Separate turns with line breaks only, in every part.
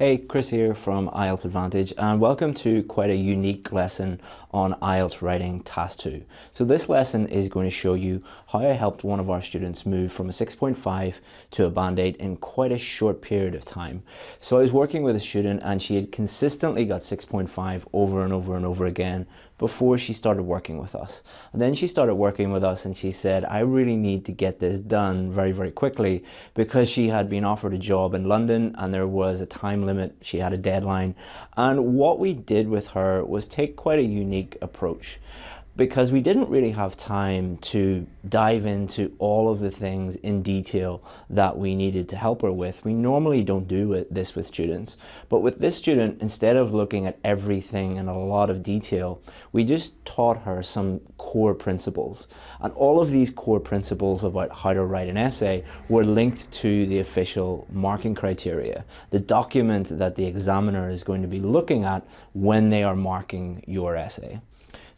Hey, Chris here from IELTS Advantage and welcome to quite a unique lesson on IELTS Writing Task 2. So this lesson is going to show you how I helped one of our students move from a 6.5 to a Band 8 in quite a short period of time. So I was working with a student and she had consistently got 6.5 over and over and over again before she started working with us. And then she started working with us and she said, I really need to get this done very, very quickly because she had been offered a job in London and there was a time limit, she had a deadline. And what we did with her was take quite a unique approach because we didn't really have time to dive into all of the things in detail that we needed to help her with. We normally don't do this with students, but with this student, instead of looking at everything in a lot of detail, we just taught her some core principles. And all of these core principles about how to write an essay were linked to the official marking criteria, the document that the examiner is going to be looking at when they are marking your essay.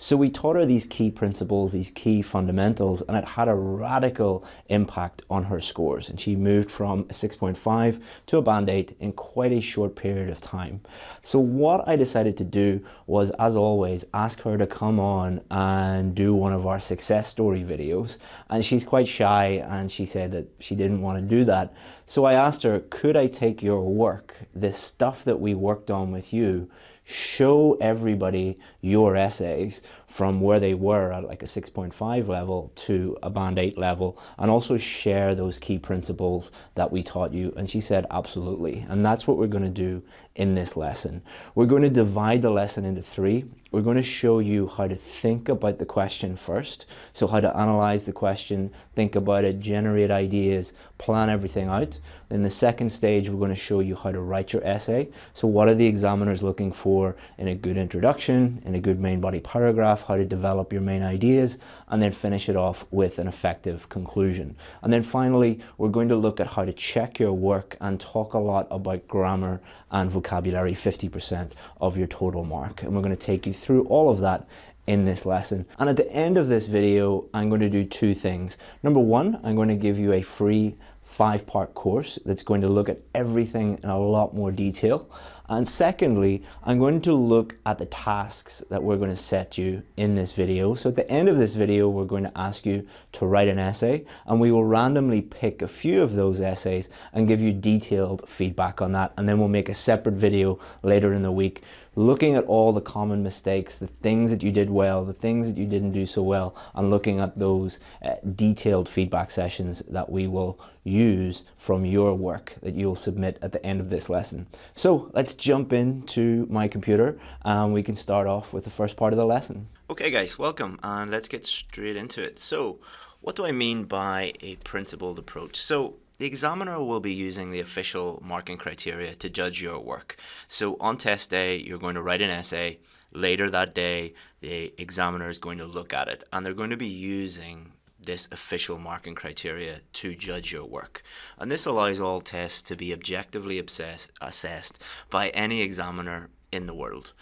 So we taught her these key principles, these key fundamentals, and it had a radical impact on her scores. And she moved from a 6.5 to a band 8 in quite a short period of time. So what I decided to do was, as always, ask her to come on and do one of our success story videos. And she's quite shy and she said that she didn't want to do that. So I asked her, could I take your work, this stuff that we worked on with you, show everybody your essays from where they were at like a 6.5 level to a band 8 level and also share those key principles that we taught you and she said absolutely and that's what we're going to do in this lesson. We're going to divide the lesson into three. We're going to show you how to think about the question first. So how to analyze the question, think about it, generate ideas, plan everything out. In the second stage, we're going to show you how to write your essay. So what are the examiners looking for in a good introduction, in a good main body paragraph, how to develop your main ideas, and then finish it off with an effective conclusion. And then finally, we're going to look at how to check your work and talk a lot about grammar and vocabulary, 50% of your total mark. And we're going to take you through all of that in this lesson. And at the end of this video, I'm going to do two things. Number one, I'm going to give you a free five-part course that's going to look at everything in a lot more detail. And secondly, I'm going to look at the tasks that we're going to set you in this video. So at the end of this video, we're going to ask you to write an essay and we will randomly pick a few of those essays and give you detailed feedback on that. And then we'll make a separate video later in the week looking at all the common mistakes, the things that you did well, the things that you didn't do so well, and looking at those uh, detailed feedback sessions that we will use from your work that you'll submit at the end of this lesson. So let's jump into my computer and we can start off with the first part of the lesson. Okay guys, welcome and let's get straight into it. So what do I mean by a principled approach? So the examiner will be using the official marking criteria to judge your work. So on test day, you're going to write an essay. Later that day, the examiner is going to look at it and they're going to be using this official marking criteria to judge your work. And this allows all tests to be objectively assessed by any examiner in the world.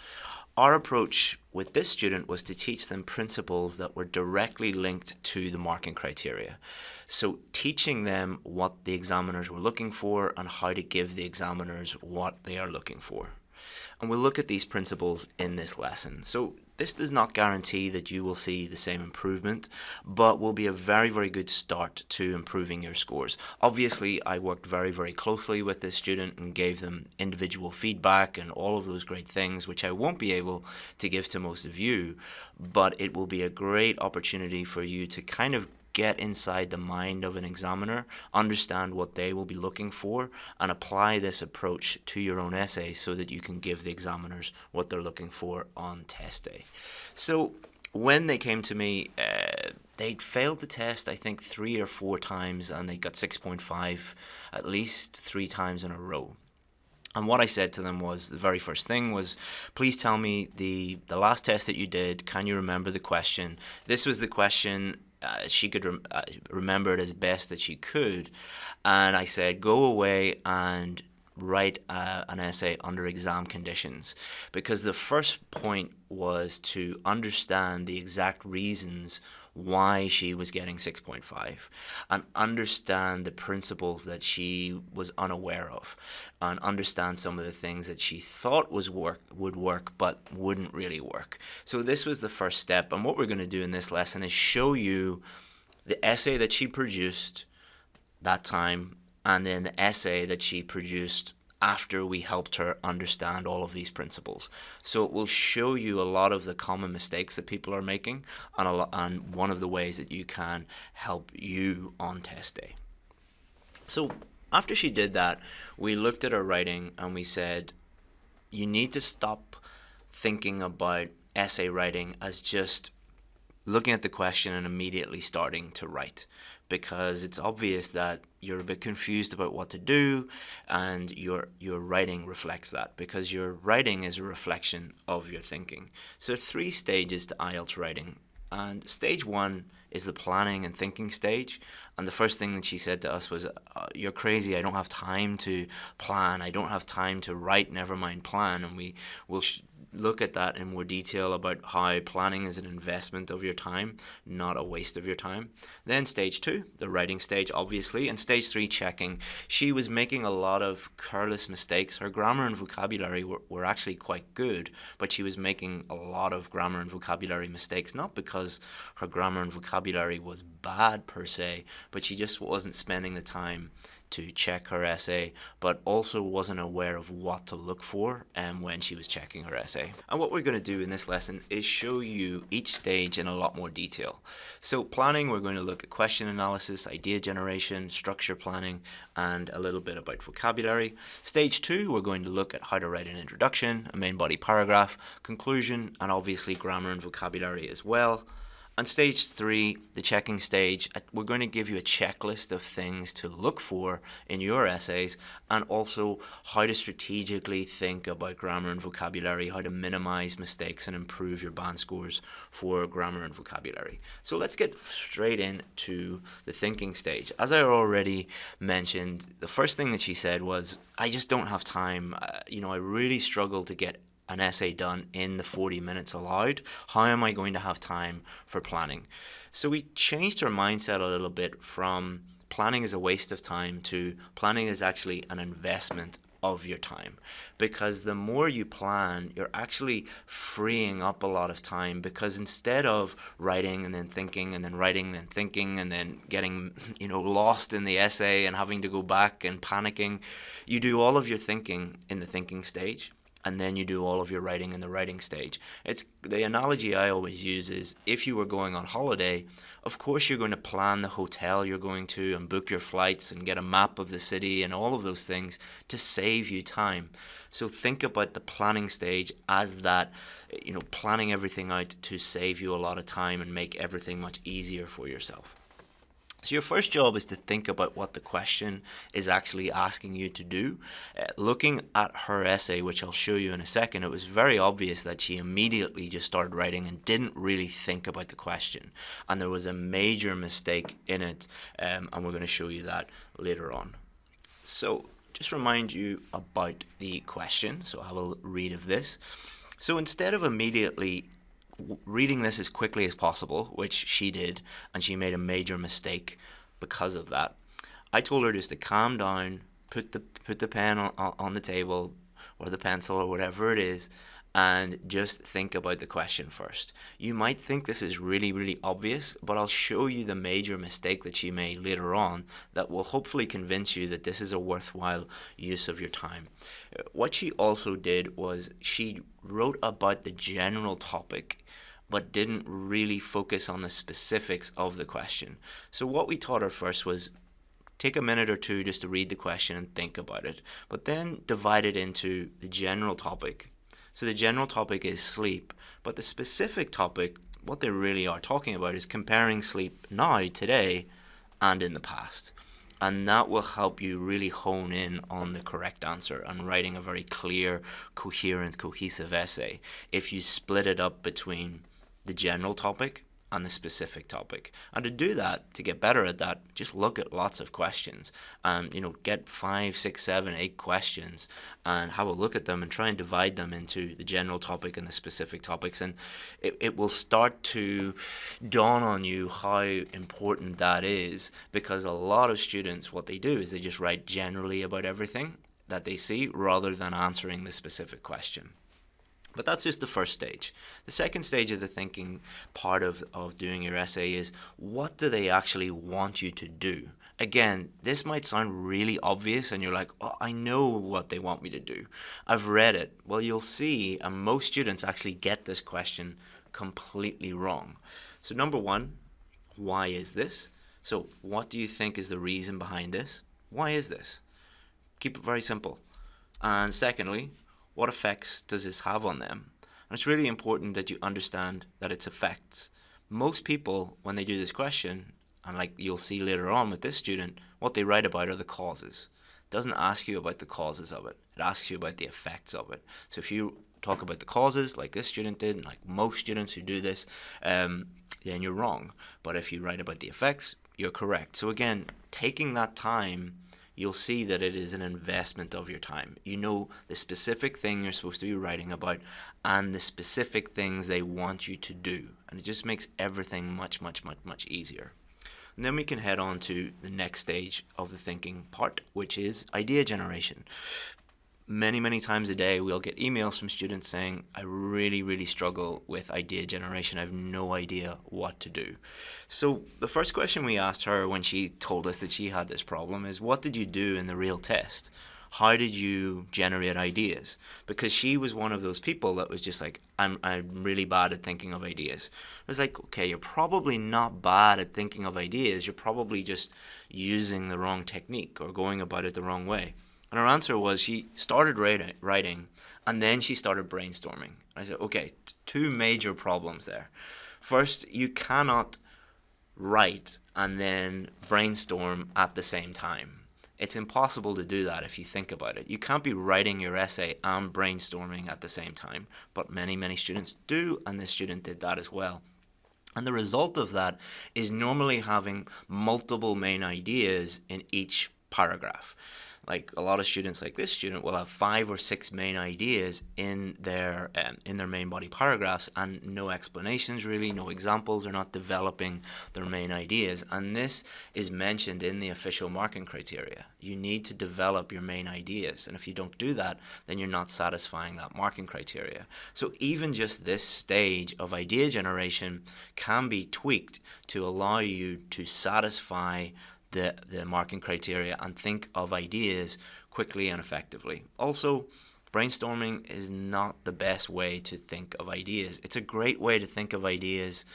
Our approach with this student was to teach them principles that were directly linked to the marking criteria. So teaching them what the examiners were looking for and how to give the examiners what they are looking for. And we'll look at these principles in this lesson. So this does not guarantee that you will see the same improvement, but will be a very, very good start to improving your scores. Obviously, I worked very, very closely with this student and gave them individual feedback and all of those great things, which I won't be able to give to most of you, but it will be a great opportunity for you to kind of get inside the mind of an examiner, understand what they will be looking for, and apply this approach to your own essay so that you can give the examiners what they're looking for on test day. So when they came to me, uh, they'd failed the test, I think, three or four times, and they got 6.5 at least three times in a row. And what I said to them was the very first thing was, please tell me the the last test that you did. Can you remember the question? This was the question uh, she could rem uh, remember it as best that she could. And I said, go away and write uh, an essay under exam conditions. Because the first point was to understand the exact reasons why she was getting 6.5 and understand the principles that she was unaware of and understand some of the things that she thought was work would work but wouldn't really work. So this was the first step and what we're going to do in this lesson is show you the essay that she produced that time and then the essay that she produced after we helped her understand all of these principles. So it will show you a lot of the common mistakes that people are making and, a lot, and one of the ways that you can help you on test day. So after she did that, we looked at her writing and we said, you need to stop thinking about essay writing as just looking at the question and immediately starting to write because it's obvious that you're a bit confused about what to do and your your writing reflects that because your writing is a reflection of your thinking. So three stages to IELTS writing and stage one is the planning and thinking stage. And the first thing that she said to us was, uh, "You're crazy. I don't have time to plan. I don't have time to write. Never mind plan." And we will look at that in more detail about how planning is an investment of your time, not a waste of your time. Then stage two, the writing stage, obviously, and stage three, checking. She was making a lot of careless mistakes. Her grammar and vocabulary were, were actually quite good, but she was making a lot of grammar and vocabulary mistakes, not because her grammar and vocabulary was bad per se, but she just wasn't spending the time to check her essay, but also wasn't aware of what to look for um, when she was checking her essay. And what we're going to do in this lesson is show you each stage in a lot more detail. So planning, we're going to look at question analysis, idea generation, structure planning, and a little bit about vocabulary. Stage two, we're going to look at how to write an introduction, a main body paragraph, conclusion, and obviously grammar and vocabulary as well. On stage three, the checking stage, uh, we're going to give you a checklist of things to look for in your essays and also how to strategically think about grammar and vocabulary, how to minimize mistakes and improve your band scores for grammar and vocabulary. So let's get straight into the thinking stage. As I already mentioned, the first thing that she said was, I just don't have time. Uh, you know, I really struggle to get an essay done in the 40 minutes allowed. How am I going to have time for planning? So we changed our mindset a little bit from planning is a waste of time to planning is actually an investment of your time because the more you plan you're actually freeing up a lot of time because instead of writing and then thinking and then writing and thinking and then getting you know lost in the essay and having to go back and panicking you do all of your thinking in the thinking stage and then you do all of your writing in the writing stage. It's the analogy I always use is if you were going on holiday, of course you're going to plan the hotel you're going to and book your flights and get a map of the city and all of those things to save you time. So think about the planning stage as that, you know, planning everything out to save you a lot of time and make everything much easier for yourself. So your first job is to think about what the question is actually asking you to do. Uh, looking at her essay, which I'll show you in a second, it was very obvious that she immediately just started writing and didn't really think about the question. And there was a major mistake in it, um, and we're going to show you that later on. So just remind you about the question. So I will read of this. So instead of immediately reading this as quickly as possible, which she did, and she made a major mistake because of that. I told her just to calm down, put the put the pen on, on the table or the pencil or whatever it is, and just think about the question first. You might think this is really, really obvious, but I'll show you the major mistake that she made later on that will hopefully convince you that this is a worthwhile use of your time. What she also did was she wrote about the general topic but didn't really focus on the specifics of the question. So what we taught her first was take a minute or two just to read the question and think about it, but then divide it into the general topic. So the general topic is sleep, but the specific topic, what they really are talking about is comparing sleep now, today, and in the past. And that will help you really hone in on the correct answer and writing a very clear, coherent, cohesive essay. If you split it up between the general topic and the specific topic. And to do that, to get better at that, just look at lots of questions. Um, you know, get five, six, seven, eight questions and have a look at them and try and divide them into the general topic and the specific topics. And it, it will start to dawn on you how important that is because a lot of students, what they do is they just write generally about everything that they see rather than answering the specific question. But that's just the first stage. The second stage of the thinking part of, of doing your essay is what do they actually want you to do? Again, this might sound really obvious and you're like, oh, I know what they want me to do. I've read it. Well, you'll see, and most students actually get this question completely wrong. So number one, why is this? So what do you think is the reason behind this? Why is this? Keep it very simple. And secondly, what effects does this have on them? And it's really important that you understand that it's effects. Most people, when they do this question, and like you'll see later on with this student, what they write about are the causes. It doesn't ask you about the causes of it. It asks you about the effects of it. So if you talk about the causes, like this student did, and like most students who do this, um, then you're wrong. But if you write about the effects, you're correct. So again, taking that time you'll see that it is an investment of your time. You know the specific thing you're supposed to be writing about and the specific things they want you to do. And it just makes everything much, much, much, much easier. And then we can head on to the next stage of the thinking part, which is idea generation many, many times a day, we'll get emails from students saying, I really, really struggle with idea generation. I have no idea what to do. So the first question we asked her when she told us that she had this problem is, what did you do in the real test? How did you generate ideas? Because she was one of those people that was just like, I'm, I'm really bad at thinking of ideas. I was like, okay, you're probably not bad at thinking of ideas. You're probably just using the wrong technique or going about it the wrong way. And her answer was she started writing and then she started brainstorming. I said, okay, two major problems there. First, you cannot write and then brainstorm at the same time. It's impossible to do that if you think about it. You can't be writing your essay and brainstorming at the same time, but many, many students do, and this student did that as well. And the result of that is normally having multiple main ideas in each paragraph like a lot of students like this student will have five or six main ideas in their um, in their main body paragraphs and no explanations really no examples they're not developing their main ideas. And this is mentioned in the official marking criteria. You need to develop your main ideas and if you don't do that then you're not satisfying that marking criteria. So even just this stage of idea generation can be tweaked to allow you to satisfy the, the marking criteria and think of ideas quickly and effectively. Also, brainstorming is not the best way to think of ideas. It's a great way to think of ideas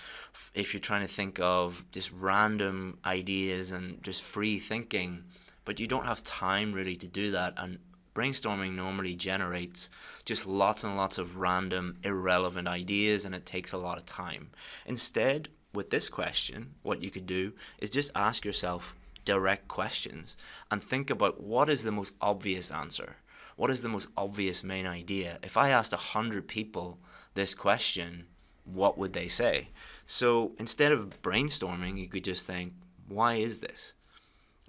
if you're trying to think of just random ideas and just free thinking, but you don't have time really to do that. And brainstorming normally generates just lots and lots of random, irrelevant ideas, and it takes a lot of time. Instead, with this question, what you could do is just ask yourself, direct questions and think about what is the most obvious answer? What is the most obvious main idea? If I asked a hundred people this question, what would they say? So instead of brainstorming, you could just think, why is this?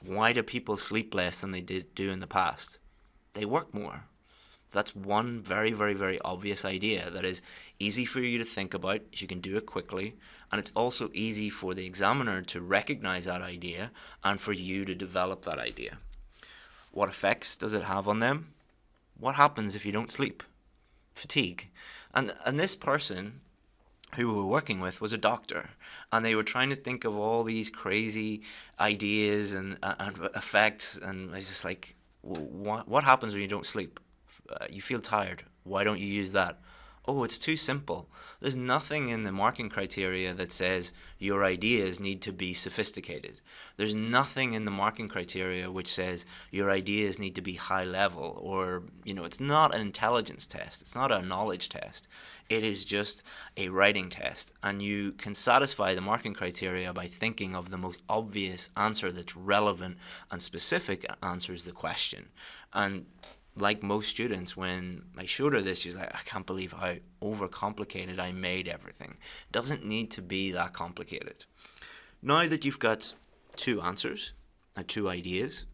Why do people sleep less than they did do in the past? They work more. That's one very, very, very obvious idea that is easy for you to think about. You can do it quickly. And it's also easy for the examiner to recognize that idea and for you to develop that idea. What effects does it have on them? What happens if you don't sleep? Fatigue. And, and this person who we were working with was a doctor and they were trying to think of all these crazy ideas and, and effects and it's just like what, what happens when you don't sleep uh, you feel tired. Why don't you use that? Oh, it's too simple. There's nothing in the marking criteria that says your ideas need to be sophisticated. There's nothing in the marking criteria which says your ideas need to be high level or, you know, it's not an intelligence test. It's not a knowledge test. It is just a writing test. And you can satisfy the marking criteria by thinking of the most obvious answer that's relevant and specific answers the question. And like most students, when I showed her this, she's like, I can't believe how overcomplicated I made everything. Doesn't need to be that complicated. Now that you've got two answers and two ideas,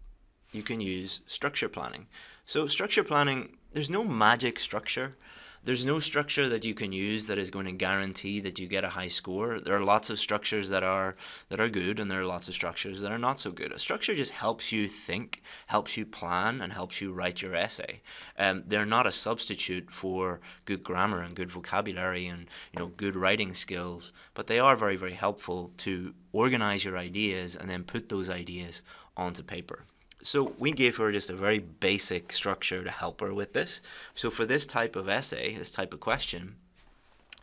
you can use structure planning. So structure planning, there's no magic structure. There's no structure that you can use that is going to guarantee that you get a high score. There are lots of structures that are that are good and there are lots of structures that are not so good. A structure just helps you think, helps you plan and helps you write your essay. Um, they're not a substitute for good grammar and good vocabulary and you know good writing skills, but they are very very helpful to organize your ideas and then put those ideas onto paper. So we gave her just a very basic structure to help her with this. So for this type of essay, this type of question,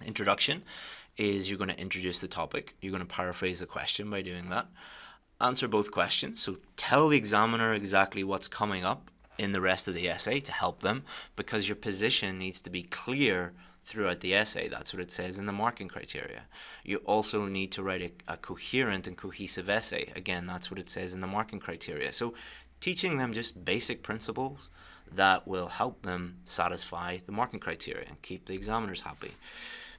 introduction is you're going to introduce the topic. You're going to paraphrase the question by doing that. Answer both questions. So tell the examiner exactly what's coming up in the rest of the essay to help them because your position needs to be clear throughout the essay. That's what it says in the marking criteria. You also need to write a, a, coherent and cohesive essay. Again, that's what it says in the marking criteria. So teaching them just basic principles that will help them satisfy the marking criteria and keep the examiners happy.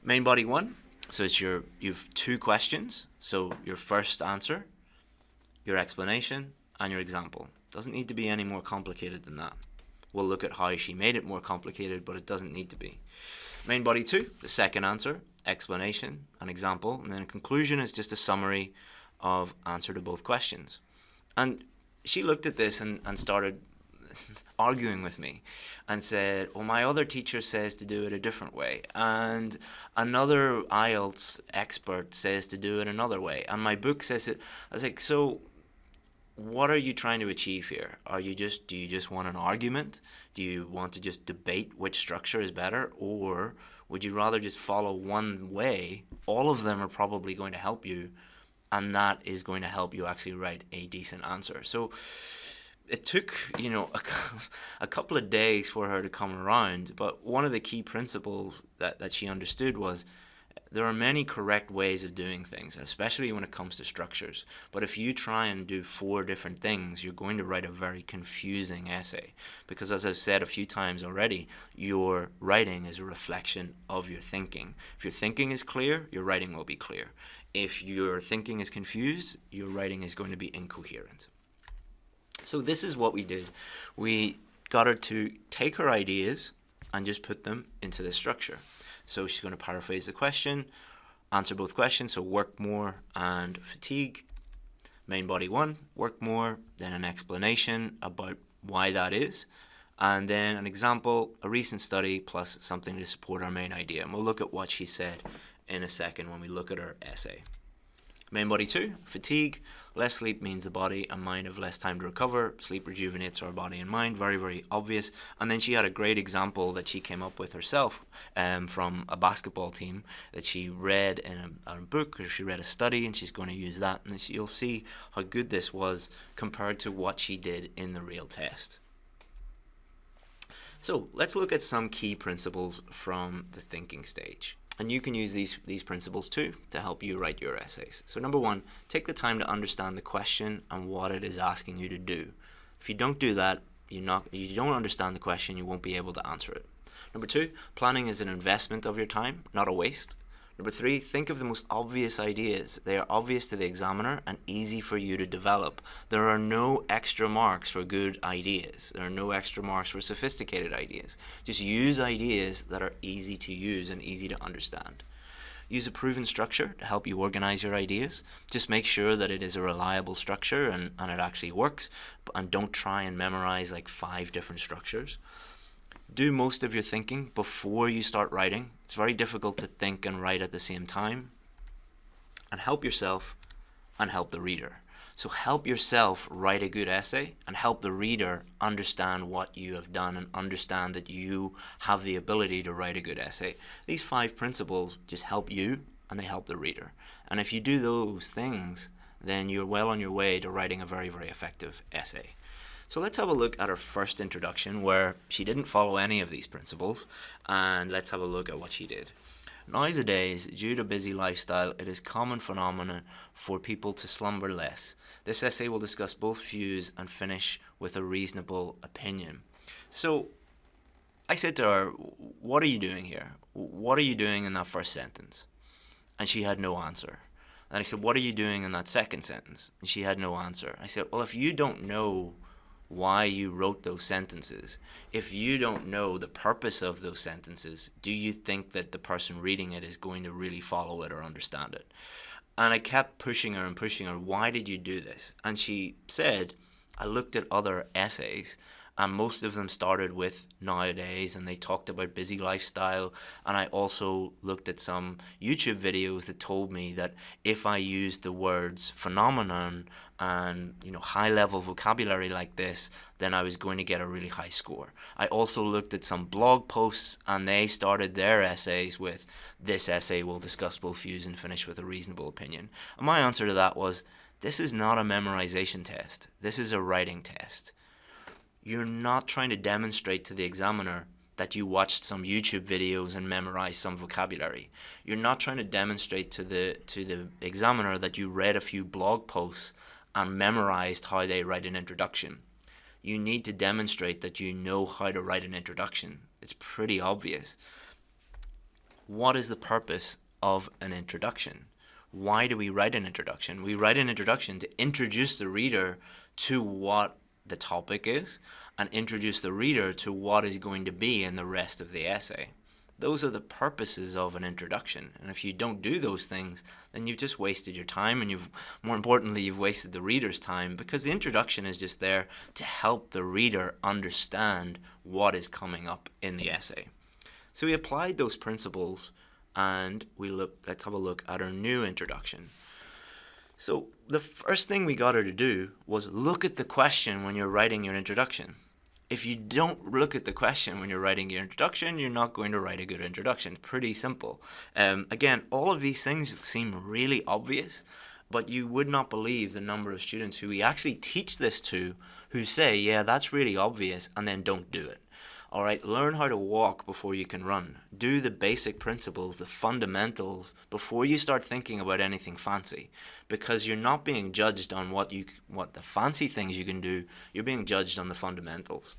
Main body one, so it's your you've two questions. So your first answer, your explanation, and your example. Doesn't need to be any more complicated than that. We'll look at how she made it more complicated, but it doesn't need to be. Main body two, the second answer, explanation, an example, and then conclusion is just a summary of answer to both questions. And she looked at this and, and started arguing with me and said, Well, my other teacher says to do it a different way. And another IELTS expert says to do it another way. And my book says it. I was like, So what are you trying to achieve here? Are you just do you just want an argument? Do you want to just debate which structure is better or would you rather just follow one way? All of them are probably going to help you and that is going to help you actually write a decent answer. So it took you know a, a, couple of days for her to come around but one of the key principles that, that she understood was there are many correct ways of doing things especially when it comes to structures. But if you try and do four different things you're going to write a very confusing essay. Because as i've said a few times already your writing is a reflection of your thinking. If your thinking is clear your writing will be clear if your thinking is confused, your writing is going to be incoherent. So this is what we did. We got her to take her ideas and just put them into the structure. So she's going to paraphrase the question, answer both questions, so work more and fatigue. Main body one, work more, then an explanation about why that is, and then an example, a recent study, plus something to support our main idea. And we'll look at what she said in a second when we look at our essay. Main body two, fatigue. Less sleep means the body and mind have less time to recover. Sleep rejuvenates our body and mind. Very, very obvious. And then she had a great example that she came up with herself um, from a basketball team that she read in a, a book or she read a study and she's going to use that. And you'll see how good this was compared to what she did in the real test. So let's look at some key principles from the thinking stage. And you can use these, these principles too to help you write your essays. So number one, take the time to understand the question and what it is asking you to do. If you don't do that, you not you don't understand the question, you won't be able to answer it. Number two, planning is an investment of your time, not a waste. Number three, think of the most obvious ideas. They are obvious to the examiner and easy for you to develop. There are no extra marks for good ideas. There are no extra marks for sophisticated ideas. Just use ideas that are easy to use and easy to understand. Use a proven structure to help you organize your ideas. Just make sure that it is a reliable structure and, and it actually works. And don't try and memorize like five different structures do most of your thinking before you start writing. It's very difficult to think and write at the same time. And help yourself and help the reader. So help yourself write a good essay and help the reader understand what you have done and understand that you have the ability to write a good essay. These five principles just help you and they help the reader. And if you do those things, then you're well on your way to writing a very, very effective essay. So let's have a look at her first introduction where she didn't follow any of these principles and let's have a look at what she did. Nowadays, due to busy lifestyle, it is common phenomenon for people to slumber less. This essay will discuss both views and finish with a reasonable opinion. So I said to her, What are you doing here? What are you doing in that first sentence? And she had no answer. And I said, What are you doing in that second sentence? And she had no answer. I said, Well, if you don't know why you wrote those sentences, if you don't know the purpose of those sentences, do you think that the person reading it is going to really follow it or understand it? And I kept pushing her and pushing her, Why did you do this? And she said, I looked at other essays and most of them started with nowadays and they talked about busy lifestyle and i also looked at some youtube videos that told me that if i used the words phenomenon and you know high level vocabulary like this then i was going to get a really high score. I also looked at some blog posts and they started their essays with this essay will discuss both views and finish with a reasonable opinion. And my answer to that was this is not a memorization test. This is a writing test. You're not trying to demonstrate to the examiner that you watched some YouTube videos and memorized some vocabulary. You're not trying to demonstrate to the to the examiner that you read a few blog posts and memorized how they write an introduction. You need to demonstrate that you know how to write an introduction. It's pretty obvious. What is the purpose of an introduction? Why do we write an introduction? We write an introduction to introduce the reader to what the topic is and introduce the reader to what is going to be in the rest of the essay. Those are the purposes of an introduction. And if you don't do those things, then you've just wasted your time and you've, more importantly, you've wasted the reader's time because the introduction is just there to help the reader understand what is coming up in the essay. So we applied those principles and we look, let's have a look at our new introduction. So the first thing we got her to do was look at the question when you're writing your introduction. If you don't look at the question when you're writing your introduction, you're not going to write a good introduction. It's Pretty simple. Um, again, all of these things seem really obvious, but you would not believe the number of students who we actually teach this to who say, yeah, that's really obvious, and then don't do it. All right, learn how to walk before you can run. Do the basic principles, the fundamentals, before you start thinking about anything fancy. Because you're not being judged on what you what the fancy things you can do, you're being judged on the fundamentals.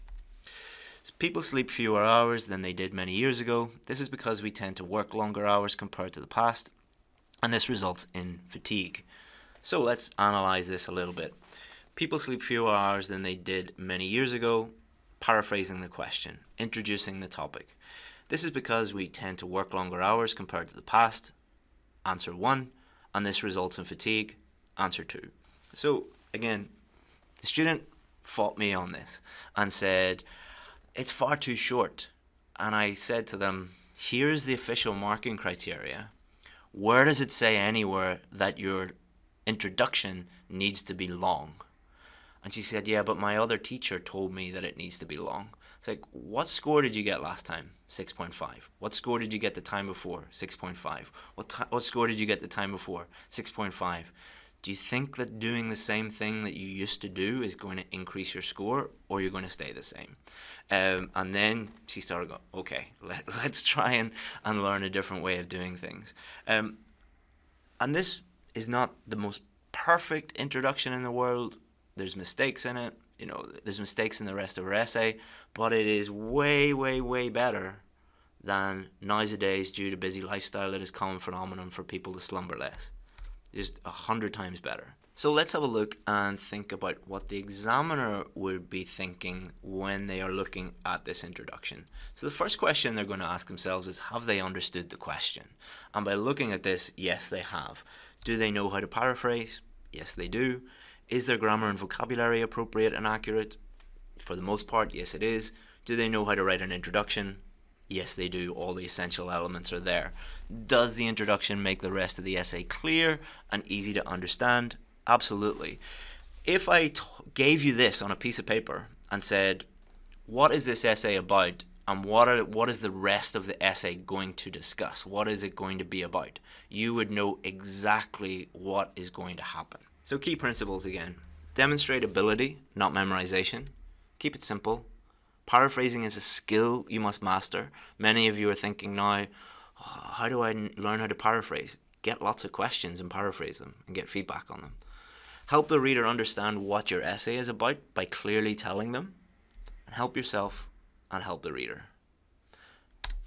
People sleep fewer hours than they did many years ago. This is because we tend to work longer hours compared to the past, and this results in fatigue. So let's analyze this a little bit. People sleep fewer hours than they did many years ago paraphrasing the question, introducing the topic. This is because we tend to work longer hours compared to the past. Answer 1. And this results in fatigue. Answer 2. So, again, the student fought me on this and said, it's far too short. And I said to them, here's the official marking criteria. Where does it say anywhere that your introduction needs to be long? And she said, Yeah, but my other teacher told me that it needs to be long. It's like, What score did you get last time? 6.5. What score did you get the time before? 6.5. What, what score did you get the time before? 6.5. Do you think that doing the same thing that you used to do is going to increase your score or you're going to stay the same? Um, and then she started going, okay, let, let's try and, and learn a different way of doing things. Um, and this is not the most perfect introduction in the world there's mistakes in it. You know, there's mistakes in the rest of her essay, but it is way, way, way better than nowadays due to busy lifestyle. It is common phenomenon for people to slumber less. Just a hundred times better. So let's have a look and think about what the examiner would be thinking when they are looking at this introduction. So the first question they're going to ask themselves is, have they understood the question? And by looking at this, yes, they have. Do they know how to paraphrase? Yes, they do. Is their grammar and vocabulary appropriate and accurate? For the most part, yes, it is. Do they know how to write an introduction? Yes, they do. All the essential elements are there. Does the introduction make the rest of the essay clear and easy to understand? Absolutely. If I gave you this on a piece of paper and said, what is this essay about and what are what is the rest of the essay going to discuss? What is it going to be about? You would know exactly what is going to happen. So key principles again. Demonstrate ability, not memorization. Keep it simple. Paraphrasing is a skill you must master. Many of you are thinking now, oh, how do I learn how to paraphrase? Get lots of questions and paraphrase them and get feedback on them. Help the reader understand what your essay is about by clearly telling them. And help yourself and help the reader.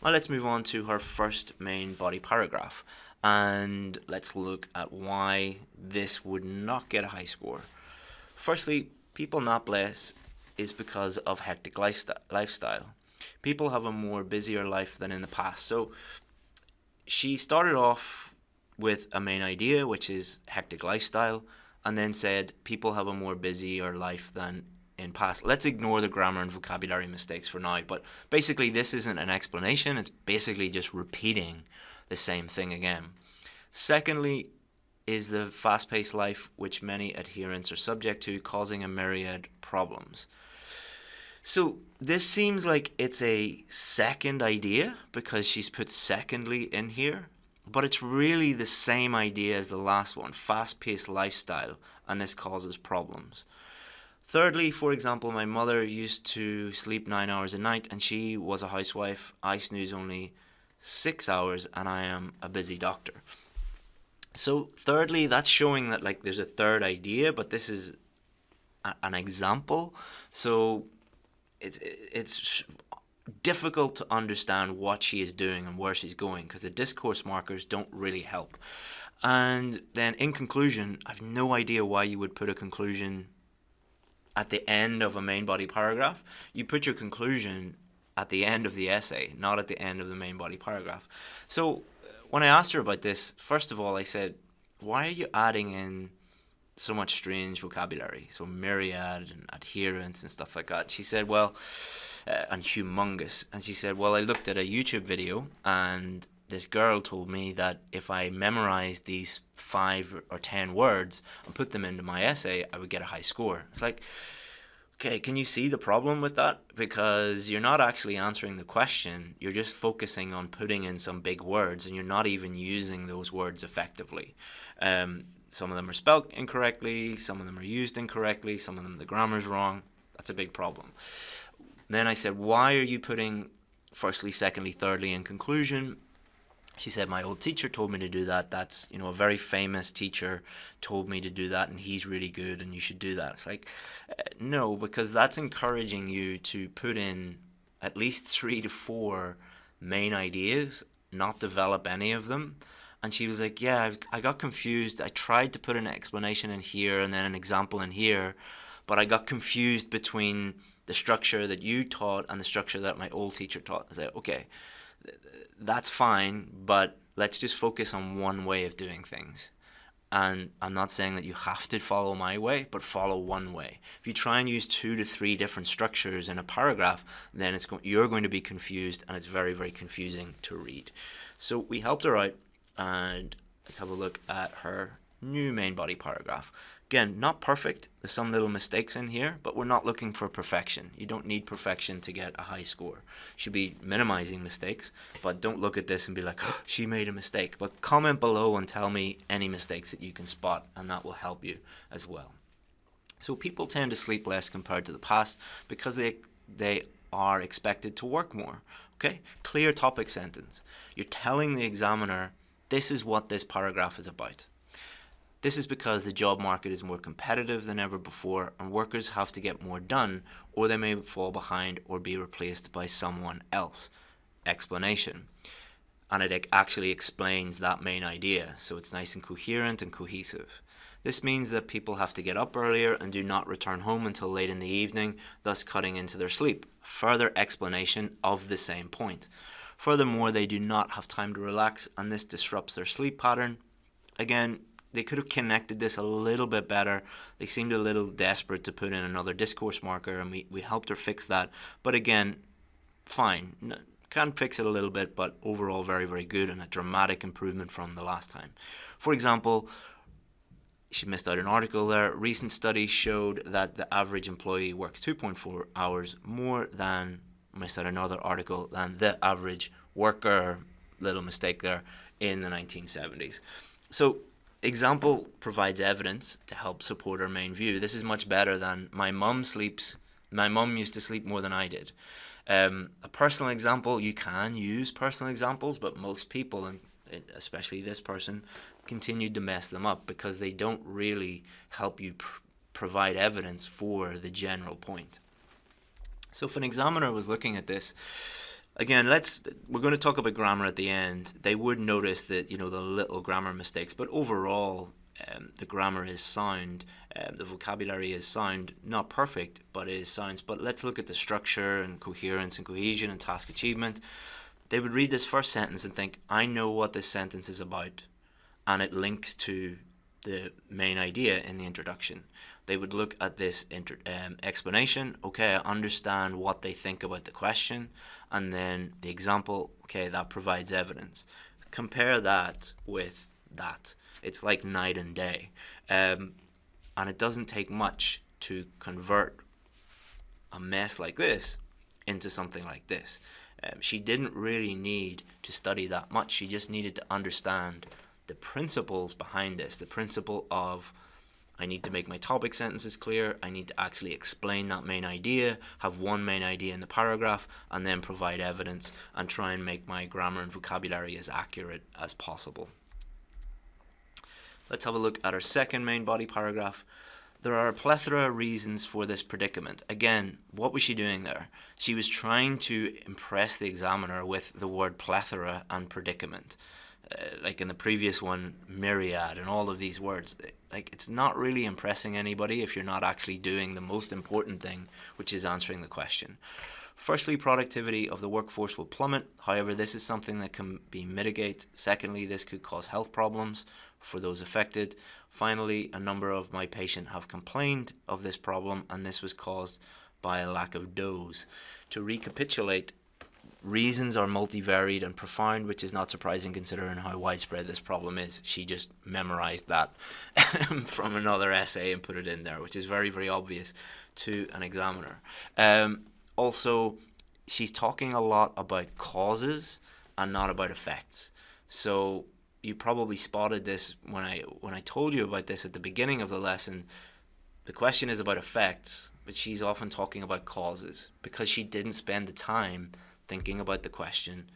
Now let's move on to her first main body paragraph and let's look at why this would not get a high score. Firstly, people not bless is because of hectic lifestyle. People have a more busier life than in the past. So she started off with a main idea, which is hectic lifestyle, and then said people have a more busier life than in past. Let's ignore the grammar and vocabulary mistakes for now, but basically this isn't an explanation, it's basically just repeating the same thing again. Secondly, is the fast paced life which many adherents are subject to, causing a myriad problems. So, this seems like it's a second idea because she's put secondly in here, but it's really the same idea as the last one fast paced lifestyle, and this causes problems. Thirdly, for example, my mother used to sleep nine hours a night and she was a housewife. I snooze only six hours and I am a busy doctor. So thirdly, that's showing that like there's a third idea, but this is a, an example. So it's it's difficult to understand what she is doing and where she's going because the discourse markers don't really help. And then in conclusion, I've no idea why you would put a conclusion at the end of a main body paragraph. You put your conclusion at the end of the essay, not at the end of the main body paragraph. So when I asked her about this, first of all, I said, why are you adding in so much strange vocabulary? So myriad and adherence and stuff like that. She said, well, uh, and humongous. And she said, well, I looked at a YouTube video and this girl told me that if I memorized these five or ten words and put them into my essay, I would get a high score. It's like, Okay, can you see the problem with that? Because you're not actually answering the question, you're just focusing on putting in some big words and you're not even using those words effectively. Um, some of them are spelled incorrectly, some of them are used incorrectly, some of them the grammar's wrong. That's a big problem. Then I said, why are you putting firstly, secondly, thirdly in conclusion? She said my old teacher told me to do that. That's you know a very famous teacher told me to do that and he's really good and you should do that. It's like uh, no because that's encouraging you to put in at least 3 to 4 main ideas not develop any of them. And she was like yeah I, got confused. I tried to put an explanation in here and then an example in here but i got confused between the structure that you taught and the structure that my old teacher taught. I said okay that's fine, but let's just focus on one way of doing things. And I'm not saying that you have to follow my way, but follow one way. If you try and use two to three different structures in a paragraph, then it's go- you're going to be confused, and it's very, very confusing to read. So we helped her out, and let's have a look at her new main body paragraph. Again, not perfect. There's some little mistakes in here, but we're not looking for perfection. You don't need perfection to get a high score. You should be minimizing mistakes, but don't look at this and be like, oh, she made a mistake. But comment below and tell me any mistakes that you can spot, and that will help you as well. So people tend to sleep less compared to the past because they they are expected to work more. Okay? Clear topic sentence. You're telling the examiner this is what this paragraph is about. This is because the job market is more competitive than ever before and workers have to get more done or they may fall behind or be replaced by someone else. Explanation. And it actually explains that main idea, so it's nice and coherent and cohesive. This means that people have to get up earlier and do not return home until late in the evening, thus cutting into their sleep. Further explanation of the same point. Furthermore, they do not have time to relax and this disrupts their sleep pattern. Again, they could have connected this a little bit better. They seemed a little desperate to put in another discourse marker, and we, we helped her fix that. But again, fine. Can fix it a little bit, but overall very, very good and a dramatic improvement from the last time. For example, she missed out an article there. Recent studies showed that the average employee works 2.4 hours more than, missed out another article, than the average worker. Little mistake there in the 1970s. So example provides evidence to help support our main view. This is much better than my mum sleeps. My mum used to sleep more than I did. Um, a personal example, you can use personal examples, but most people, and especially this person, continued to mess them up because they don't really help you pr- provide evidence for the general point. So if an examiner was looking at this, again, let's we're going to talk about grammar at the end. They would notice that you know the little grammar mistakes, but overall, um, the grammar is sound. Um, the vocabulary is sound, not perfect, but it is sound. But let's look at the structure and coherence and cohesion and task achievement. They would read this first sentence and think, "I know what this sentence is about," and it links to the main idea in the introduction. They would look at this um, explanation. Okay, I understand what they think about the question, and then the example. Okay, that provides evidence. Compare that with that. It's like night and day, um, and it doesn't take much to convert a mess like this into something like this. Um, she didn't really need to study that much. She just needed to understand the principles behind this, the principle of I need to make my topic sentences clear, I need to actually explain that main idea, have one main idea in the paragraph, and then provide evidence and try and make my grammar and vocabulary as accurate as possible. Let's have a look at our second main body paragraph. There are a plethora of reasons for this predicament. Again, what was she doing there? She was trying to impress the examiner with the word plethora and predicament. Like in the previous one, myriad, and all of these words. Like it's not really impressing anybody if you're not actually doing the most important thing, which is answering the question. Firstly, productivity of the workforce will plummet. However, this is something that can be mitigated. Secondly, this could cause health problems for those affected. Finally, a number of my patients have complained of this problem, and this was caused by a lack of dose. To recapitulate, reasons are multivariate and profound, which is not surprising considering how widespread this problem is. She just memorized that from another essay and put it in there, which is very, very obvious to an examiner. Um, also, she's talking a lot about causes and not about effects. So you probably spotted this when I when I told you about this at the beginning of the lesson. The question is about effects, but she's often talking about causes because she didn't spend the time thinking about the question,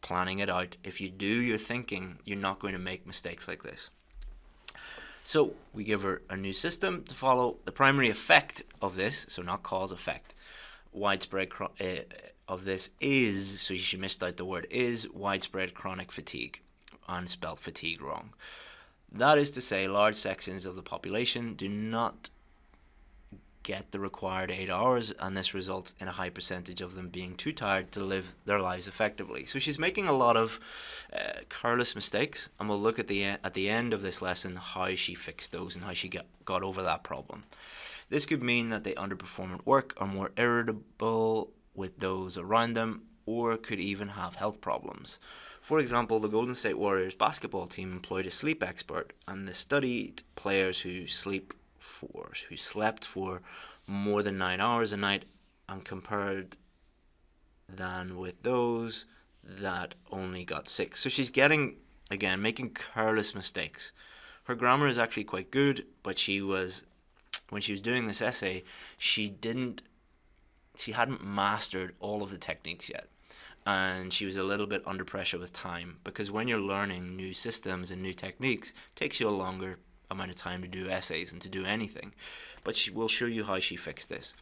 planning it out. If you do your thinking, you're not going to make mistakes like this. So we give her a new system to follow. The primary effect of this, so not cause effect, widespread uh, of this is, so she missed out the word is, widespread chronic fatigue, and spelled fatigue wrong. That is to say, large sections of the population do not get the required eight hours, and this results in a high percentage of them being too tired to live their lives effectively. So she's making a lot of uh, careless mistakes, and we'll look at the at the end of this lesson how she fixed those and how she get, got over that problem. This could mean that they underperform at work, are more irritable with those around them, or could even have health problems. For example, the Golden State Warriors basketball team employed a sleep expert, and they studied players who sleep for who slept for more than nine hours a night and compared than with those that only got six. So she's getting again making careless mistakes. Her grammar is actually quite good, but she was when she was doing this essay, she didn't she hadn't mastered all of the techniques yet. And she was a little bit under pressure with time because when you're learning new systems and new techniques, it takes you a longer amount of time to do essays and to do anything. But she will show you how she fixed this.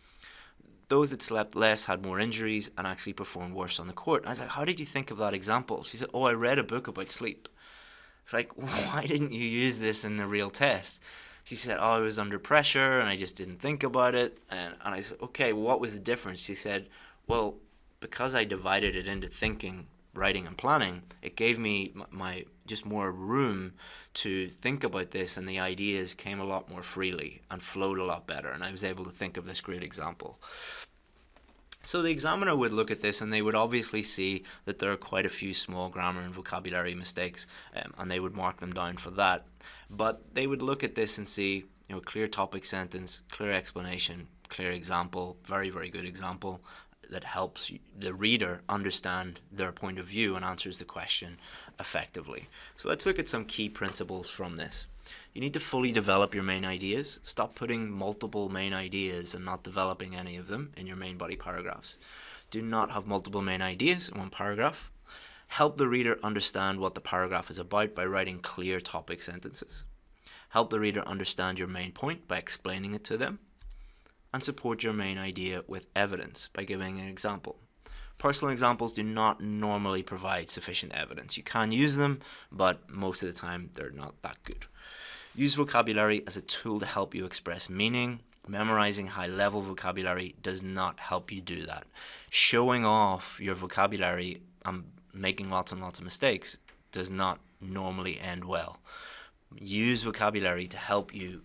Those that slept less had more injuries and actually performed worse on the court. I was like, how did you think of that example? She said, oh, I read a book about sleep. It's like, why didn't you use this in the real test? She said, oh, I was under pressure and I just didn't think about it. And, and I said, okay, what was the difference? She said, well, because I divided it into thinking writing and planning, it gave me my just more room to think about this, and the ideas came a lot more freely and flowed a lot better. And I was able to think of this great example. So the examiner would look at this and they would obviously see that there are quite a few small grammar and vocabulary mistakes um, and they would mark them down for that. But they would look at this and see, you know, clear topic sentence, clear explanation, clear example, very, very good example, that helps the reader understand their point of view and answers the question effectively. So let's look at some key principles from this. You need to fully develop your main ideas. Stop putting multiple main ideas and not developing any of them in your main body paragraphs. Do not have multiple main ideas in one paragraph. Help the reader understand what the paragraph is about by writing clear topic sentences. Help the reader understand your main point by explaining it to them and support your main idea with evidence by giving an example. Personal examples do not normally provide sufficient evidence. You can use them, but most of the time they're not that good. Use vocabulary as a tool to help you express meaning. Memorizing high level vocabulary does not help you do that. Showing off your vocabulary and making lots and lots of mistakes does not normally end well. Use vocabulary to help you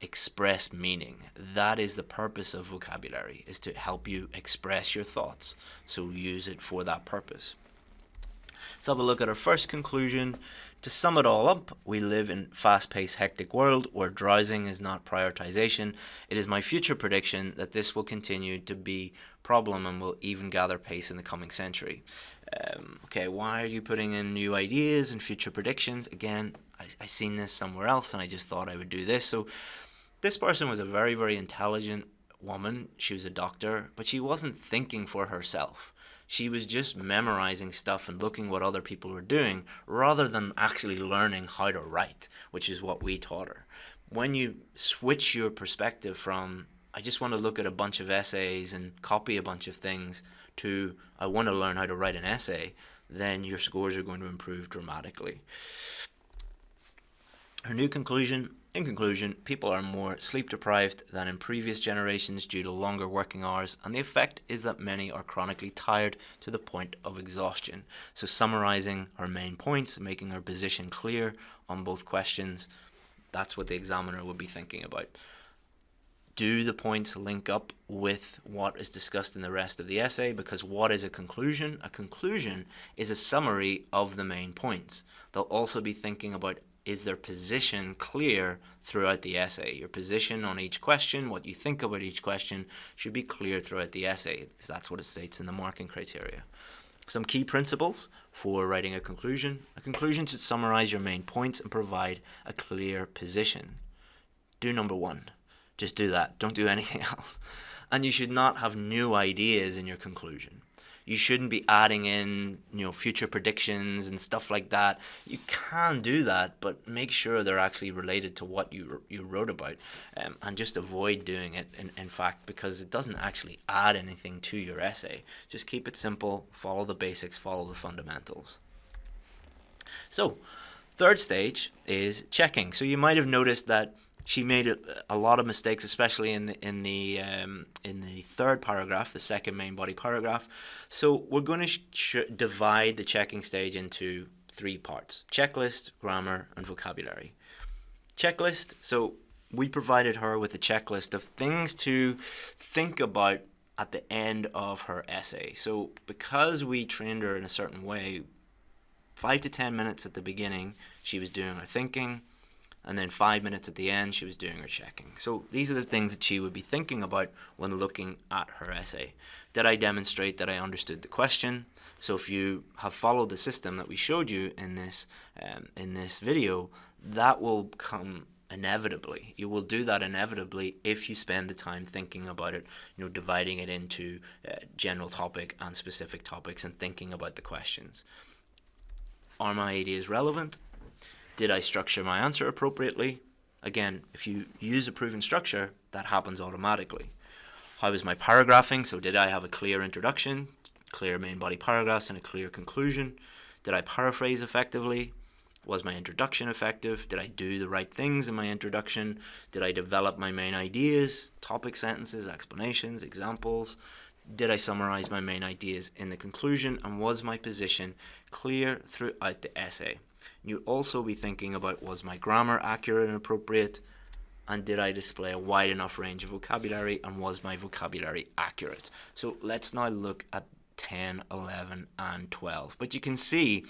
express meaning. That is the purpose of vocabulary, is to help you express your thoughts. So use it for that purpose. Let's have a look at our first conclusion. To sum it all up, we live in fast-paced, hectic world where drowsing is not prioritization. It is my future prediction that this will continue to be problem and will even gather pace in the coming century. Um, okay, why are you putting in new ideas and future predictions? Again, I, I seen this somewhere else and I just thought I would do this. So this person was a very, very intelligent woman. She was a doctor, but she wasn't thinking for herself. She was just memorizing stuff and looking what other people were doing rather than actually learning how to write, which is what we taught her. When you switch your perspective from, I just want to look at a bunch of essays and copy a bunch of things, to, I want to learn how to write an essay, then your scores are going to improve dramatically. Her new conclusion in conclusion, people are more sleep deprived than in previous generations due to longer working hours, and the effect is that many are chronically tired to the point of exhaustion. So, summarizing her main points, making her position clear on both questions, that's what the examiner would be thinking about. Do the points link up with what is discussed in the rest of the essay? Because what is a conclusion? A conclusion is a summary of the main points. They'll also be thinking about is their position clear throughout the essay. Your position on each question, what you think about each question, should be clear throughout the essay. That's what it states in the marking criteria. Some key principles for writing a conclusion. A conclusion should summarize your main points and provide a clear position. Do number one. Just do that. Don't do anything else. And you should not have new ideas in your conclusion you shouldn't be adding in you know future predictions and stuff like that. You can do that but make sure they're actually related to what you you wrote about um, and just avoid doing it in, in fact because it doesn't actually add anything to your essay. Just keep it simple follow the basics follow the fundamentals. So third stage is checking. So you might have noticed that she made a, a lot of mistakes, especially in the in the um, in the third paragraph, the second main body paragraph. So we're going to divide the checking stage into three parts: checklist, grammar, and vocabulary. Checklist. So we provided her with a checklist of things to think about at the end of her essay. So because we trained her in a certain way, five to ten minutes at the beginning, she was doing her thinking and then five minutes at the end she was doing her checking. So these are the things that she would be thinking about when looking at her essay. Did I demonstrate that I understood the question? So if you have followed the system that we showed you in this um, in this video, that will come inevitably. You will do that inevitably if you spend the time thinking about it, you know, dividing it into uh, general topic and specific topics and thinking about the questions. Are my ideas relevant? Did I structure my answer appropriately? Again, if you use a proven structure, that happens automatically. How was my paragraphing? So did I have a clear introduction, clear main body paragraphs, and a clear conclusion? Did I paraphrase effectively? Was my introduction effective? Did I do the right things in my introduction? Did I develop my main ideas, topic sentences, explanations, examples? Did I summarize my main ideas in the conclusion? And was my position clear throughout the essay? You'd also be thinking about was my grammar accurate and appropriate? And did I display a wide enough range of vocabulary? And was my vocabulary accurate? So let's now look at 10, 11, and 12. But you can see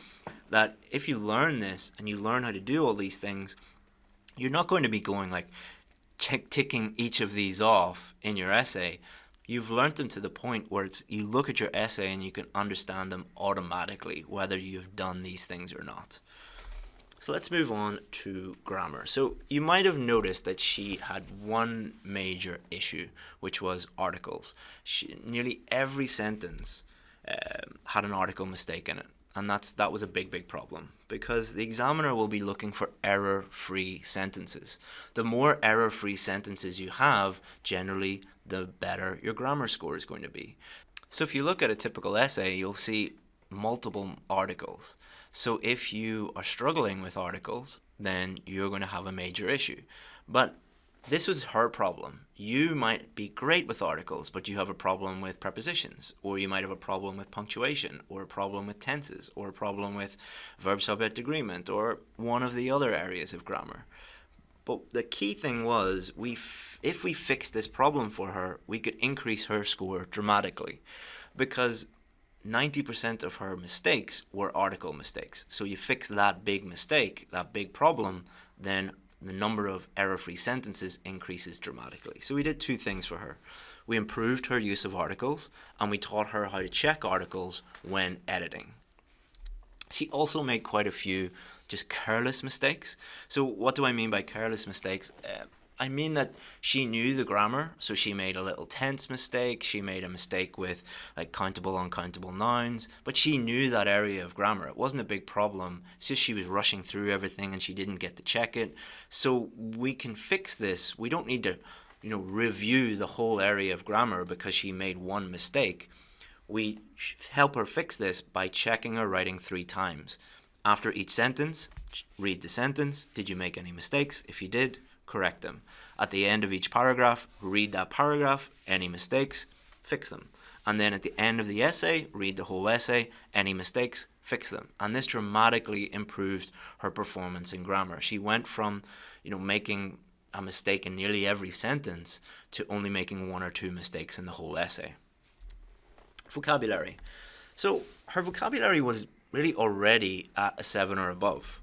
that if you learn this and you learn how to do all these things, you're not going to be going like check ticking each of these off in your essay. You've learned them to the point where it's you look at your essay and you can understand them automatically whether you've done these things or not. So let's move on to grammar. So you might have noticed that she had one major issue, which was articles. She, nearly every sentence um, had an article mistake in it. and that's that was a big big problem because the examiner will be looking for error-free sentences. The more error-free sentences you have, generally the better your grammar score is going to be. So if you look at a typical essay, you'll see multiple articles. So if you are struggling with articles, then you're going to have a major issue. But this was her problem. You might be great with articles, but you have a problem with prepositions, or you might have a problem with punctuation, or a problem with tenses, or a problem with verb subject agreement, or one of the other areas of grammar. But the key thing was, we if we fixed this problem for her, we could increase her score dramatically, because 90% of her mistakes were article mistakes. So you fix that big mistake, that big problem, then the number of error-free sentences increases dramatically. So we did two things for her. We improved her use of articles and we taught her how to check articles when editing. She also made quite a few just careless mistakes. So what do I mean by careless mistakes? Uh, I mean that she knew the grammar, so she made a little tense mistake, she made a mistake with like countable, uncountable nouns, but she knew that area of grammar. It wasn't a big problem. It's just she was rushing through everything and she didn't get to check it. So we can fix this. We don't need to, you know, review the whole area of grammar because she made one mistake. We help her fix this by checking her writing three times. After each sentence, read the sentence. Did you make any mistakes? If you did, correct them. At the end of each paragraph, read that paragraph, any mistakes, fix them. And then at the end of the essay, read the whole essay, any mistakes, fix them. And this dramatically improved her performance in grammar. She went from, you know, making a mistake in nearly every sentence to only making one or two mistakes in the whole essay. Vocabulary. So her vocabulary was really already at a seven or above.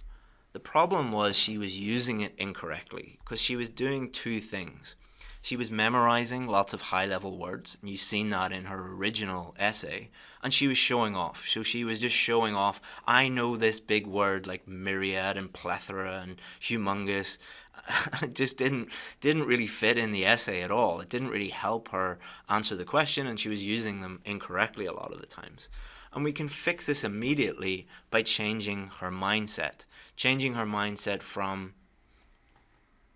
The problem was she was using it incorrectly because she was doing two things. She was memorizing lots of high level words, and you've seen that in her original essay, and she was showing off. So she was just showing off, I know this big word like myriad and plethora and humongous. it just didn't didn't really fit in the essay at all. It didn't really help her answer the question, and she was using them incorrectly a lot of the times. And we can fix this immediately by changing her mindset. Changing her mindset from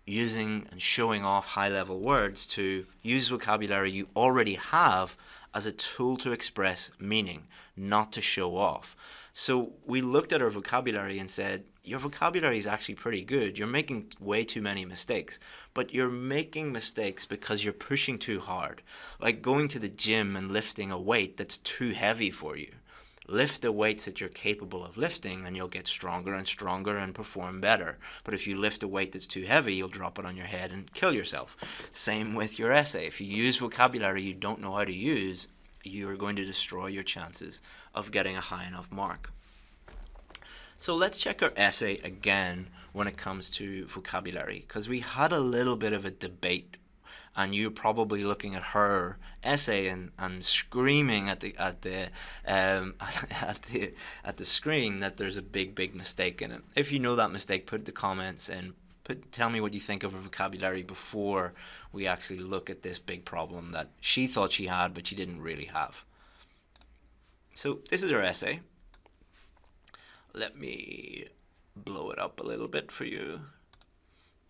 using and showing off high level words to use vocabulary you already have as a tool to express meaning, not to show off. So we looked at her vocabulary and said, your vocabulary is actually pretty good. You're making way too many mistakes, but you're making mistakes because you're pushing too hard. Like going to the gym and lifting a weight that's too heavy for you lift the weights that you're capable of lifting and you'll get stronger and stronger and perform better. But if you lift a weight that's too heavy, you'll drop it on your head and kill yourself. Same with your essay. If you use vocabulary you don't know how to use, you're going to destroy your chances of getting a high enough mark. So let's check our essay again when it comes to vocabulary because we had a little bit of a debate and you're probably looking at her essay and, and screaming at the at the um, at the at the screen that there's a big big mistake in it. If you know that mistake, put the comments and put tell me what you think of her vocabulary before we actually look at this big problem that she thought she had but she didn't really have. So this is her essay. Let me blow it up a little bit for you.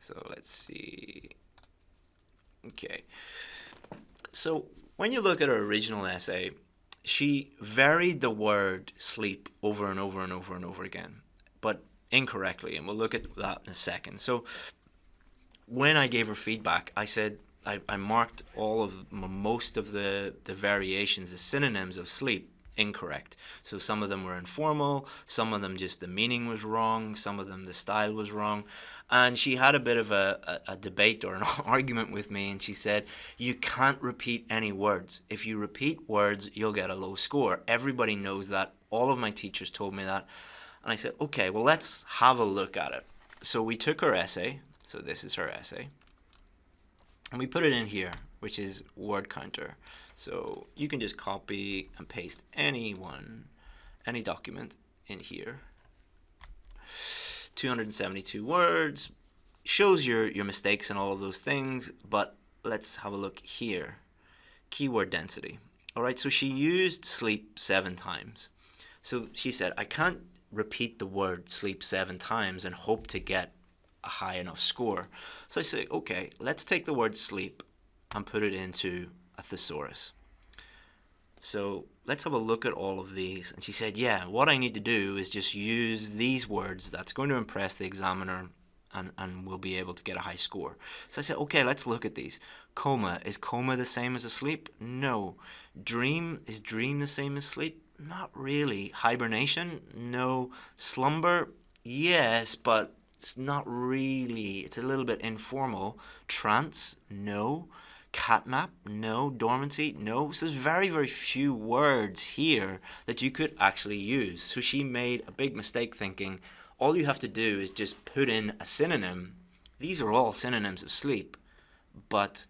So let's see. Okay. So when you look at her original essay, she varied the word sleep over and over and over and over again, but incorrectly. And we'll look at that in a second. So when I gave her feedback, I said, I, I marked all of most of the, the variations as synonyms of sleep incorrect. So some of them were informal, some of them just the meaning was wrong, some of them the style was wrong. And she had a bit of a, a, a, debate or an argument with me, and she said, You can't repeat any words. If you repeat words, you'll get a low score. Everybody knows that. All of my teachers told me that. And I said, Okay, well, let's have a look at it. So we took her essay. So this is her essay. And we put it in here, which is word counter. So you can just copy and paste any one, any document in here. 272 words, shows your, your mistakes and all of those things, but let's have a look here. Keyword density. All right, so she used sleep seven times. So she said, I can't repeat the word sleep seven times and hope to get a high enough score. So I say, okay, let's take the word sleep and put it into a thesaurus. So let's have a look at all of these. And she said, yeah, what I need to do is just use these words that's going to impress the examiner and, and we'll be able to get a high score. So I said, okay, let's look at these. Coma, is coma the same as asleep? No. Dream, is dream the same as sleep? Not really. Hibernation? No. Slumber? Yes, but it's not really. It's a little bit informal. Trance? No. Catnap? No. Dormancy? No. So there's very, very few words here that you could actually use. So she made a big mistake thinking, all you have to do is just put in a synonym. These are all synonyms of sleep, but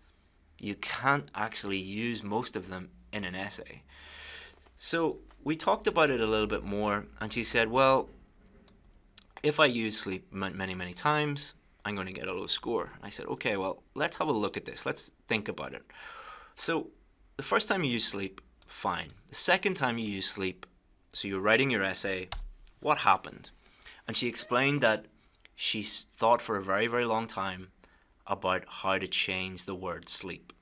you can't actually use most of them in an essay. So we talked about it a little bit more, and she said, well, if I use sleep many, many times, I'm going to get a low score. I said, okay, well, let's have a look at this. Let's think about it. So the first time you use sleep, fine. The second time you use sleep, so you're writing your essay, what happened? And she explained that she thought for a very, very long time about how to change the word sleep.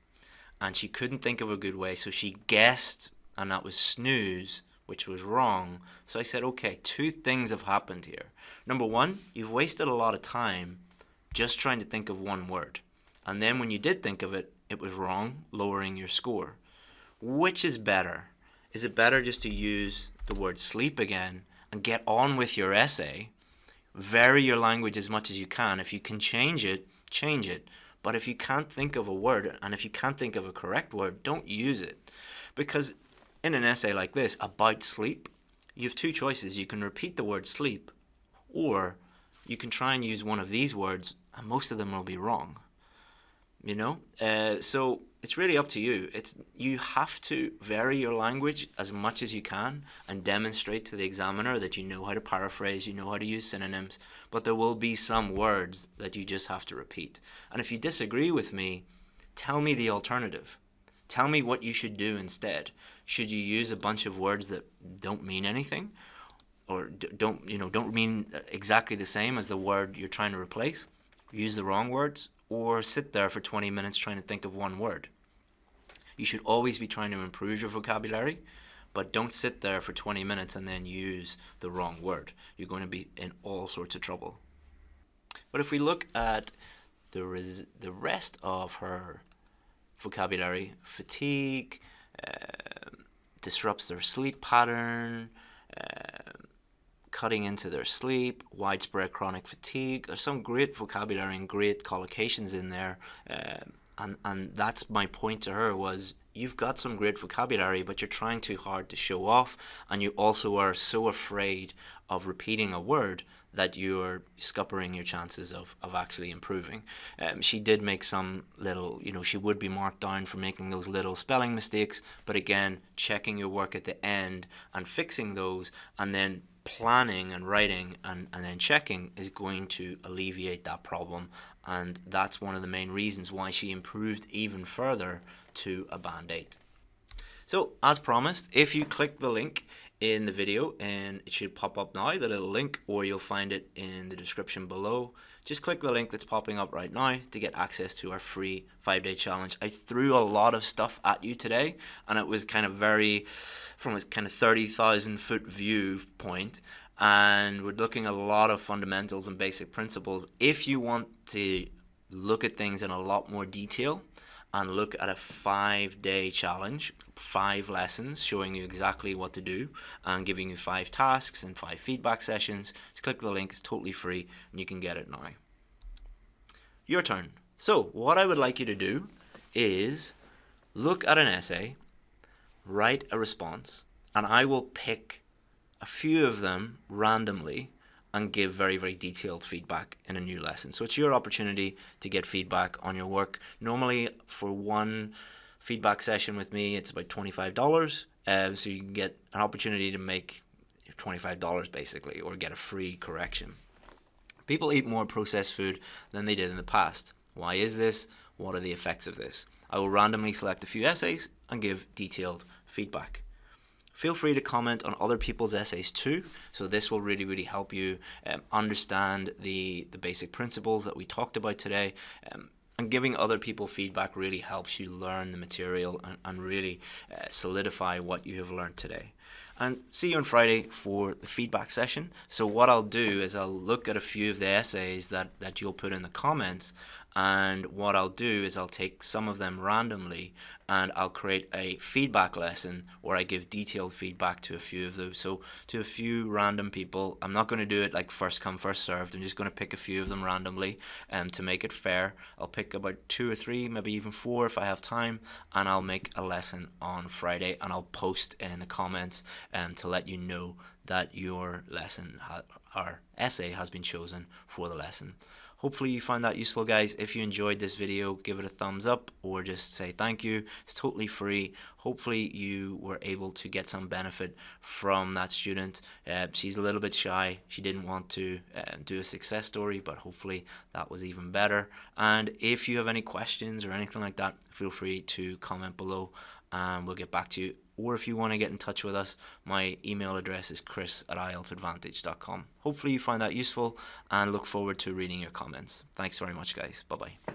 And she couldn't think of a good way, so she guessed, and that was snooze, which was wrong. So I said, okay, two things have happened here. Number one, you've wasted a lot of time just trying to think of one word. And then when you did think of it, it was wrong, lowering your score. Which is better? Is it better just to use the word sleep again and get on with your essay vary your language as much as you can. If you can change it, change it. But if you can't think of a word, and if you can't think of a correct word, don't use it. Because in an essay like this, about sleep, you have two choices. You can repeat the word sleep, or you can try and use one of these words, and most of them will be wrong. You know? Uh, so it's really up to you. It's you have to vary your language as much as you can and demonstrate to the examiner that you know how to paraphrase, you know how to use synonyms, but there will be some words that you just have to repeat. And if you disagree with me, tell me the alternative. Tell me what you should do instead. Should you use a bunch of words that don't mean anything or don't, you know, don't mean exactly the same as the word you're trying to replace? Use the wrong words or sit there for 20 minutes trying to think of one word. You should always be trying to improve your vocabulary, but don't sit there for 20 minutes and then use the wrong word. You're going to be in all sorts of trouble. But if we look at the, res the rest of her vocabulary, fatigue, uh, disrupts their sleep pattern, uh, cutting into their sleep, widespread chronic fatigue. There's some great vocabulary and great collocations in there. Uh, and, and that's my point to her was you've got some great vocabulary, but you're trying too hard to show off. And you also are so afraid of repeating a word that you're scuppering your chances of, of actually improving. Um, she did make some little, you know, she would be marked down for making those little spelling mistakes, but again, checking your work at the end and fixing those and then planning and writing and, and then checking is going to alleviate that problem and that's one of the main reasons why she improved even further to a band 8. So as promised, if you click the link in the video and it should pop up now, the little link, or you'll find it in the description below. Just click the link that's popping up right now to get access to our free five day challenge. I threw a lot of stuff at you today and it was kind of very, from a kind of 30,000 foot view point and we're looking at a lot of fundamentals and basic principles. If you want to look at things in a lot more detail, and look at a five day challenge, five lessons showing you exactly what to do and giving you five tasks and five feedback sessions. Just click the link, it's totally free and you can get it now. Your turn. So, what I would like you to do is look at an essay, write a response, and I will pick a few of them randomly and give very, very detailed feedback in a new lesson. So it's your opportunity to get feedback on your work. Normally, for one feedback session with me, it's about $25. Um, so you can get an opportunity to make $25 basically, or get a free correction. People eat more processed food than they did in the past. Why is this? What are the effects of this? I will randomly select a few essays and give detailed feedback. Feel free to comment on other people's essays too. So this will really, really help you um, understand the, the basic principles that we talked about today. Um, and giving other people feedback really helps you learn the material and, and really uh, solidify what you have learned today and see you on Friday for the feedback session. So what I'll do is I'll look at a few of the essays that, that you'll put in the comments and what I'll do is I'll take some of them randomly and I'll create a feedback lesson where I give detailed feedback to a few of those. So to a few random people, I'm not going to do it like first come first served. I'm just going to pick a few of them randomly um, to make it fair. I'll pick about two or three, maybe even four if I have time, and I'll make a lesson on Friday and I'll post in the comments um, to let you know that your lesson or essay has been chosen for the lesson. Hopefully you found that useful guys. If you enjoyed this video, give it a thumbs up or just say thank you. It's totally free. Hopefully you were able to get some benefit from that student. Uh, she's a little bit shy. She didn't want to uh, do a success story, but hopefully that was even better. And if you have any questions or anything like that, feel free to comment below and we'll get back to you or if you want to get in touch with us, my email address is chris at ieltsadvantage.com. Hopefully you find that useful and look forward to reading your comments. Thanks very much, guys. Bye bye.